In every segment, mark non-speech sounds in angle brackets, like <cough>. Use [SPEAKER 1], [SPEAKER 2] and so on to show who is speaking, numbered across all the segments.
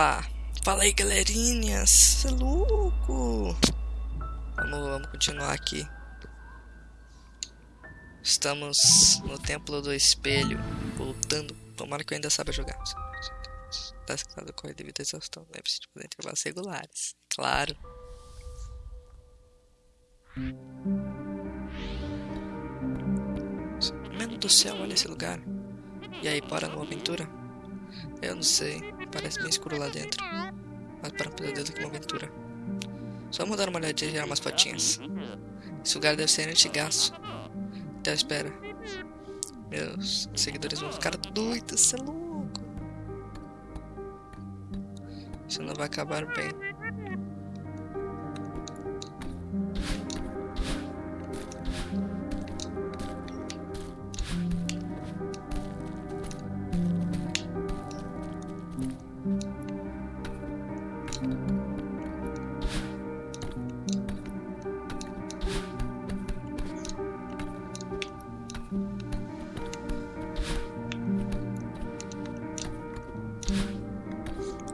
[SPEAKER 1] Opa! Fala aí, galerinhas! Cê é louco! Vamos, vamos continuar aqui. Estamos no Templo do Espelho, voltando. Tomara que eu ainda saiba jogar. Tá escutado corre devido à exaustão. Lembre-se de fazer intervalos regulares. Claro. Mano do céu, olha esse lugar. E aí, bora numa aventura? Eu não sei, parece bem escuro lá dentro. Mas para um pesadelo que uma aventura. Só vamos dar uma olhadinha e tirar umas fotinhas. Esse lugar deve ser antigaço. Então espera. Meus seguidores vão ficar doidos, você é louco. Isso não vai acabar bem.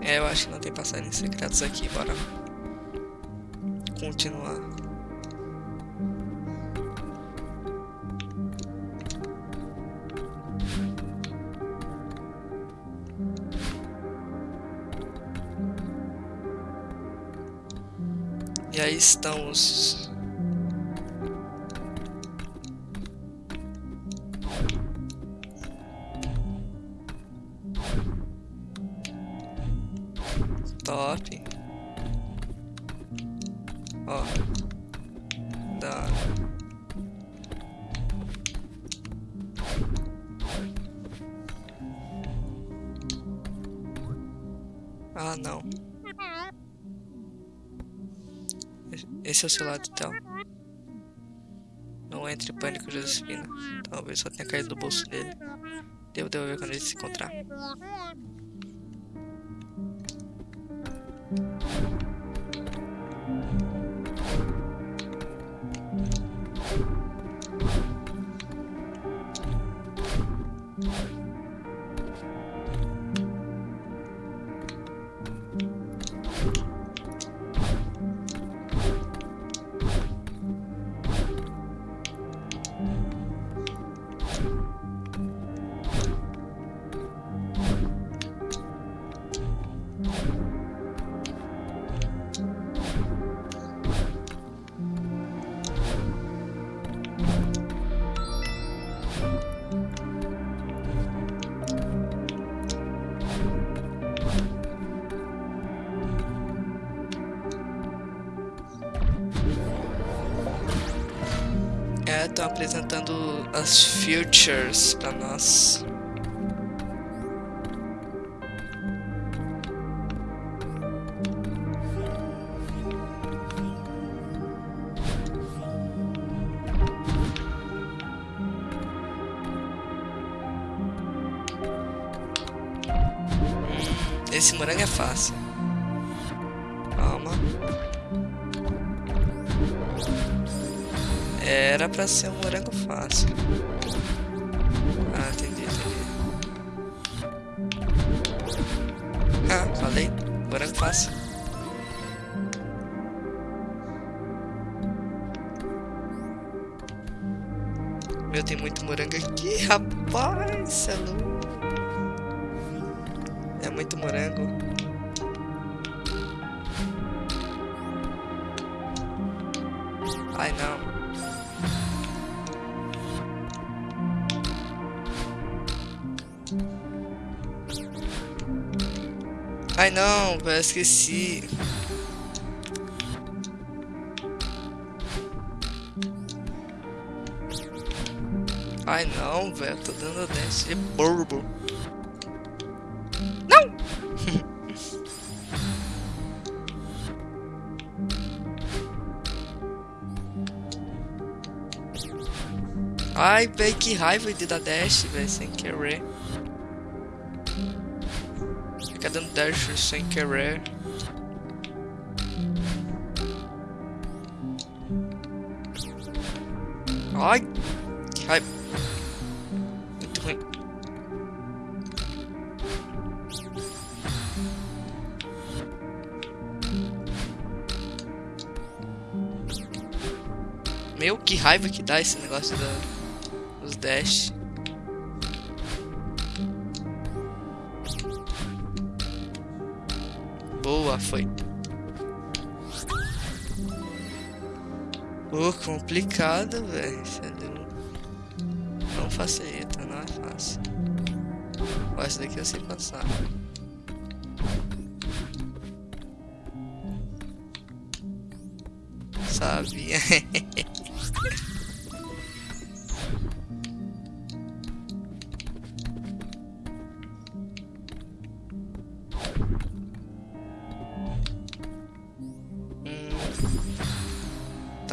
[SPEAKER 1] É, eu acho que não tem passarinhos secretos aqui, bora continuar. E aí estão os Top. Ó. Da. Ah, não. Esse é o seu lado, então. Não entre em pânico, Josefina. Talvez só tenha caído do bolso dele. Devo devolver quando ele se encontrar. Thank you. Estão apresentando as futures pra nós. Esse morango é fácil. Era pra ser um morango fácil. Ah, entendi, entendi. Ah, falei. Morango fácil. Meu, tem muito morango aqui, rapaz. É, é muito morango. Ai, não. Ai não, velho, esqueci. Ai não, velho, tô dando dente de burbo. Não! <laughs> Ai, velho, que raiva de dar dash, velho, sem querer ficar dando dash sem querer. Ai! Ai! Muito ruim. Meu, que raiva que dá esse negócio da, dos dash. Boa, foi. Pô, complicado, velho. Não facilita, não é fácil. Ó, essa daqui eu sei passar. Sabia. <laughs>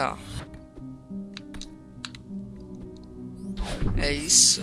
[SPEAKER 1] Tá. É isso.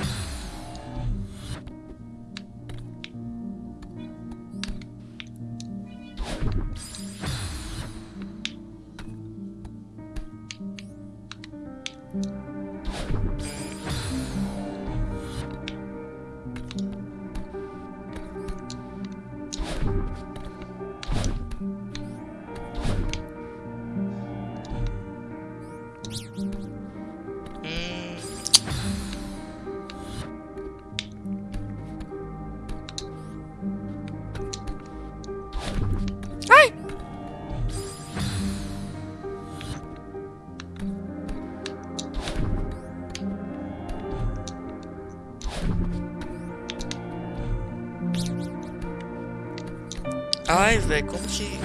[SPEAKER 1] Ai, velho, como que.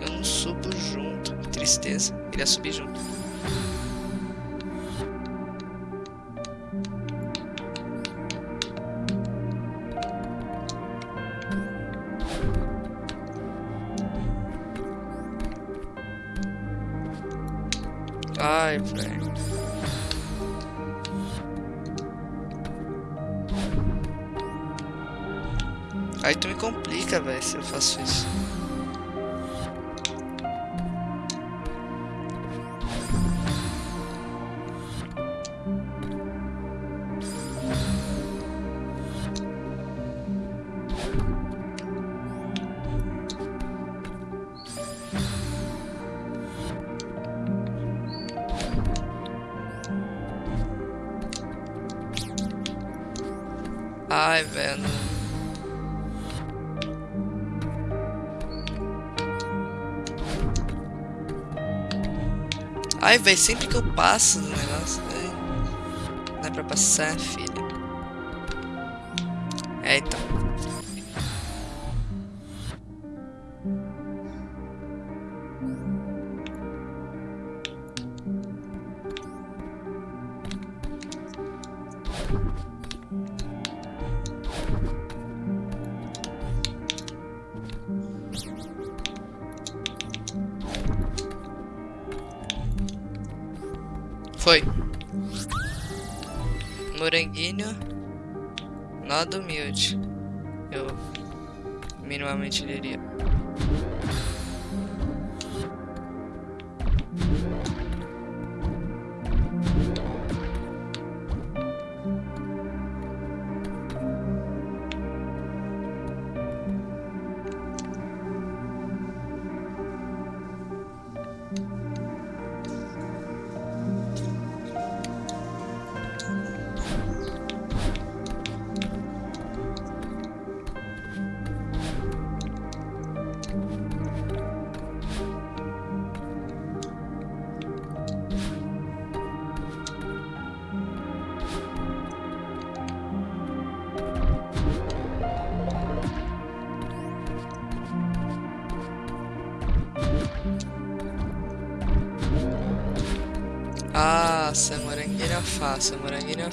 [SPEAKER 1] Eu não subo junto. Que tristeza. Queria subir junto. Ai, velho. Aí tu me complica, velho, se eu faço isso. Ai, velho. Ai, velho, sempre que eu passo no negócio, véio, não é pra passar, filho. É, então. Foi. Moranguinho. Nada humilde. Eu minimamente diria. Essa morangueira fácil, morangueira é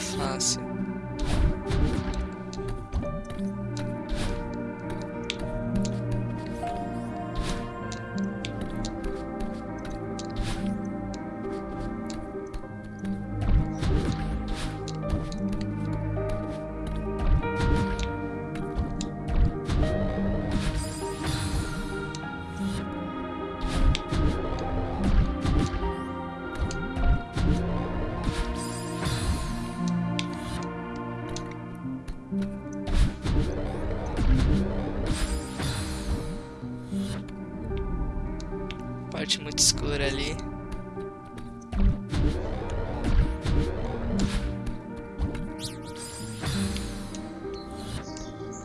[SPEAKER 1] muito escura ali.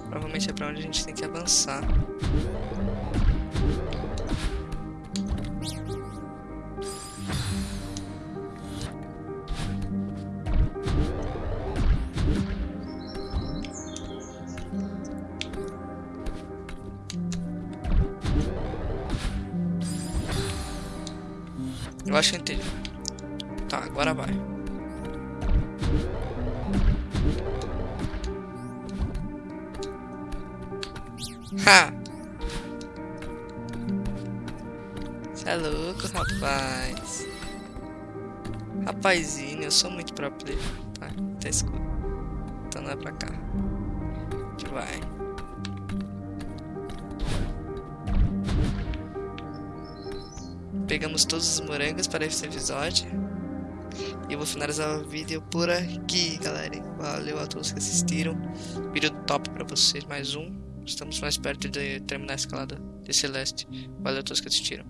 [SPEAKER 1] Provavelmente é pra onde a gente tem que avançar. Tá, agora vai. Ha! Você é louco, rapaz. Rapazinho, eu sou muito pro player. Tá, tá escuro. Então não é pra cá. Vai. Pegamos todos os morangos para esse episódio. E vou finalizar o vídeo por aqui, galera. Valeu a todos que assistiram. Vídeo top pra vocês, mais um. Estamos mais perto de terminar a escalada de Celeste. Valeu a todos que assistiram.